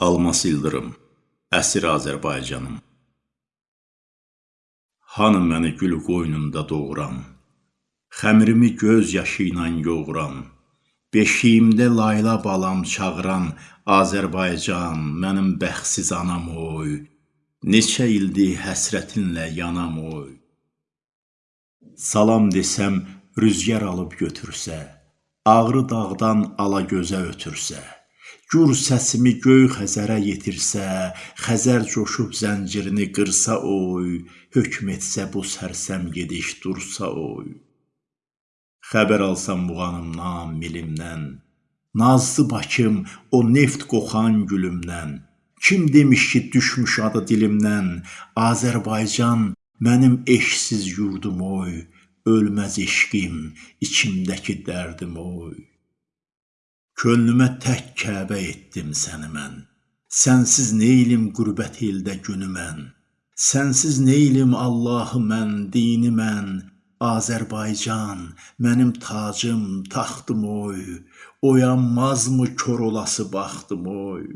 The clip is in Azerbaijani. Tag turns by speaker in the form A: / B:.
A: Almas İldırım, əsir Azərbaycanım. Hanı məni gül qoynunda doğuran, xəmirimi göz yaşı ilə yoğuran, beşiyimdə layla balam çağıran Azərbaycan, mənim bəxtsiz anam oy, neçə ildir həsrətinlə yanam oy. Salam desəm rüzgar alıb götürsə, ağrı dağdan alagözə ötürsə, Gür səsimi göy Xəzərə yetirsə, Xəzər coşub zəncirini qırsa oy, hökm etsə bu sərsəm gediş dursa oy. Xəbər alsam muğanımdan, milimdən, Nazlı Bakım o neft qoxan gülümdən, Kim demiş ki düşmüş adı dilimdən, Azərbaycan mənim eşqsiz yurdum oy, Ölməz eşqim, içimdəki dərdim oy. Könlümə tək Kəbə etdim səni mən, Sənsiz neylim qürbət eldə günü mən, Sənsiz neylim Allahı mən, dini mən, Azərbaycan, mənim tacım, taxtım oy, Oyanmazmı kor olası baxtım oy.